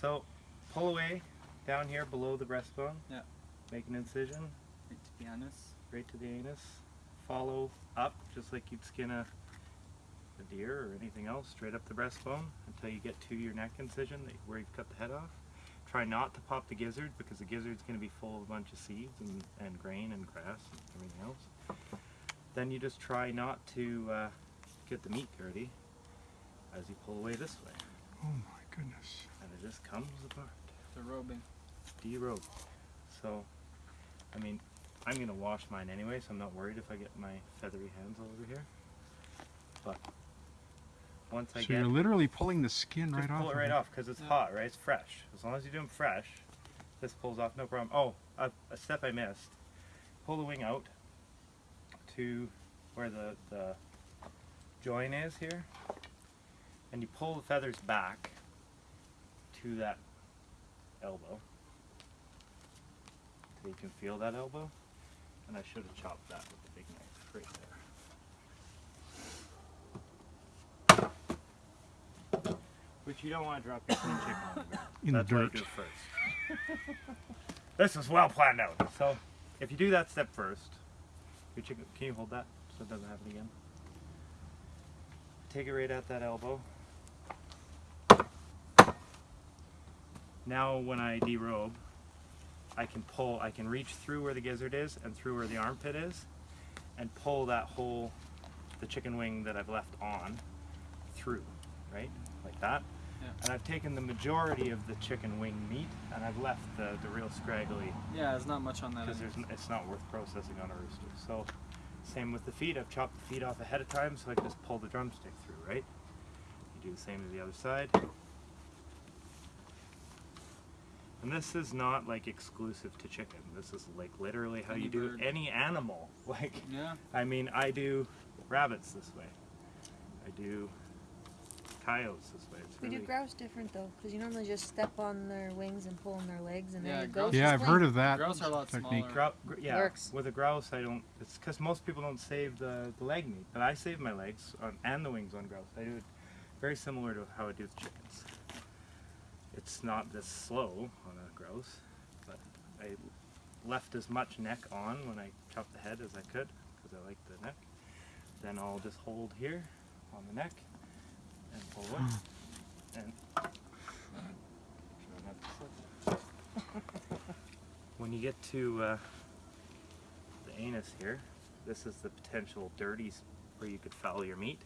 So pull away down here below the breastbone. Yeah. Make an incision Right to the anus. right to the anus. Follow up just like you'd skin a, a deer or anything else, straight up the breastbone until you get to your neck incision where you've cut the head off. Try not to pop the gizzard because the gizzard's going to be full of a bunch of seeds and, and grain and grass and everything else. Then you just try not to uh, get the meat dirty as you pull away this way. Oh my goodness. And it just comes apart. The robing. derobe. So, I mean, I'm gonna wash mine anyway, so I'm not worried if I get my feathery hands all over here. But once I So get, you're literally pulling the skin just right pull off. it right off because it's Yeah. hot, right? It's fresh. As long as you do them fresh, this pulls off no problem. Oh, a, a step I missed. Pull the wing out to where the the join is here, and you pull the feathers back to that elbow. So you can feel that elbow. And I should have chopped that with the big knife right there. Which you don't want to drop your clean chicken on the ground. In That's I dirt. do first. this is well planned out. So if you do that step first, your chicken, can you hold that so it doesn't happen again? Take it right at that elbow. Now when I derobe, I can pull, I can reach through where the gizzard is and through where the armpit is and pull that whole, the chicken wing that I've left on through, right? Like that. Yeah. And I've taken the majority of the chicken wing meat and I've left the, the real scraggly Yeah, there's not much on that. because there's it's not worth processing on a rooster. So same with the feet. I've chopped the feet off ahead of time so I can just pull the drumstick through, right? You do the same to the other side. And this is not like exclusive to chicken. This is like literally how Any you do bird. any animal. Like Yeah. I mean, I do rabbits this way. I do coyotes this way. It's We really do grouse different though, because you normally just step on their wings and pull on their legs, and Yeah, then grouse- goes. Yeah, I've heard of that Grouse are a lot technique. smaller. Grou- yeah, Works. with a grouse, I don't. It's because most people don't save the, the leg meat, but I save my legs on, and the wings on grouse. I do it very similar to how I do with chickens. It's not this slow on a grouse, but I left as much neck on when I chopped the head as I could because I like the neck. Then I'll just hold here on the neck and pull it, and try not to slip. when you get to uh, the anus here, this is the potential dirty where you could foul your meat.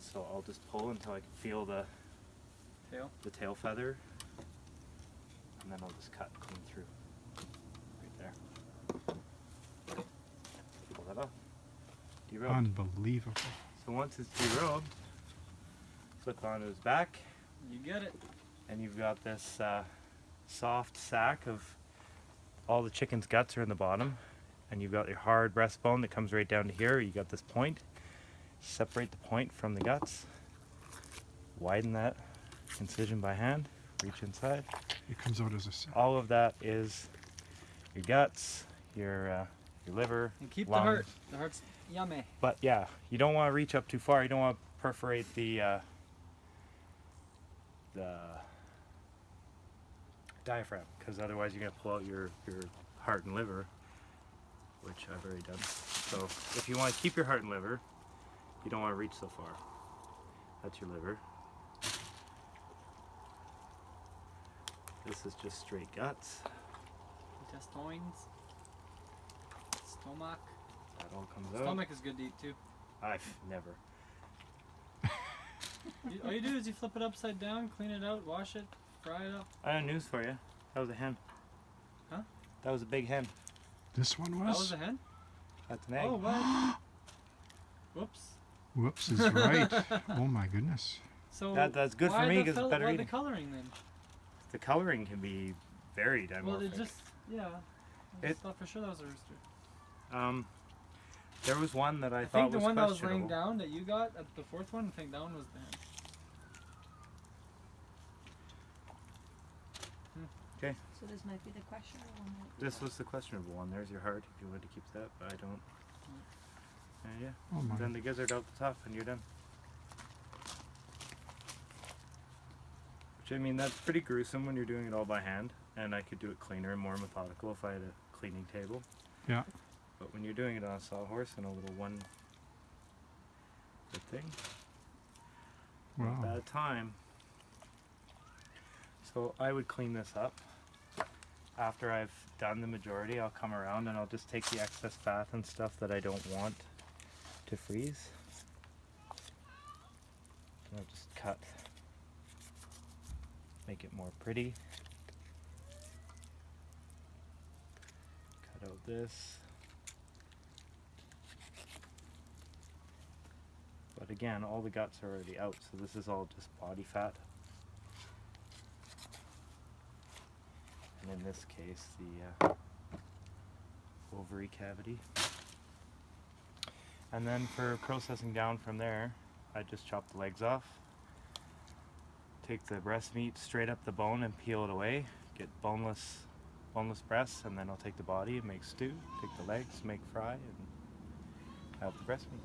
So I'll just pull until I can feel the, Tail. the tail feather, and then I'll just cut clean through. Right there. Pull that off. Derobe. Unbelievable. So once it's derobed, flip onto his back, You get it. and you've got this uh, soft sack of all the chicken's guts are in the bottom and you've got your hard breastbone that comes right down to here you got this point separate the point from the guts widen that incision by hand reach inside It comes out as a sack. all of that is your guts your uh, your liver And keep lungs. the heart. The heart's yummy. but yeah you don't want to reach up too far you don't want to perforate the uh, the diaphragm because otherwise you're going to pull out your, your heart and liver which I've already done so if you want to keep your heart and liver you don't want to reach so far that's your liver this is just straight guts Intestines. Stomach. that all comes out Stomach is good to eat too. I've never You, all you do is you flip it upside down, clean it out, wash it, fry it up. I have news for you that was a hen Huh? that was a big hen This one was? That was? was a hen? that's an egg Oh, what? Whoops. Whoops is right. oh my goodness. So That- that's good for me because it's fel- better why the eating. coloring then? The coloring can be very Well, dimorphic. it just yeah. I It- thought for sure that was a rooster. um, there was one that I, thought. I thought think the was one that was laying down that you got at the fourth one, I think that one was the hen. So this might be the questionable one. might This was the questionable one. There's your heart if you want to keep that, but I don't. Uh, yeah. Oh my. Then the gizzard out the top, and you're done. Which I mean, that's pretty gruesome when you're doing it all by hand, and I could do it cleaner and more methodical if I had a cleaning table. Yeah. But when you're doing it on a sawhorse and a little one good thing, Wow. bad time. So I would clean this up. After I've done the majority, I'll come around and I'll just take the excess fat and stuff that I don't want to freeze. And I'll just cut, make it more pretty. Cut out this. But again, all the guts are already out, so this is all just body fat. And in this case, the uh, ovary cavity. And then for processing down from there, I just chop the legs off. Take the breast meat straight up the bone and peel it away. Get boneless, boneless breasts, and then I'll take the body and make stew. Take the legs, make fry, and have the breast meat.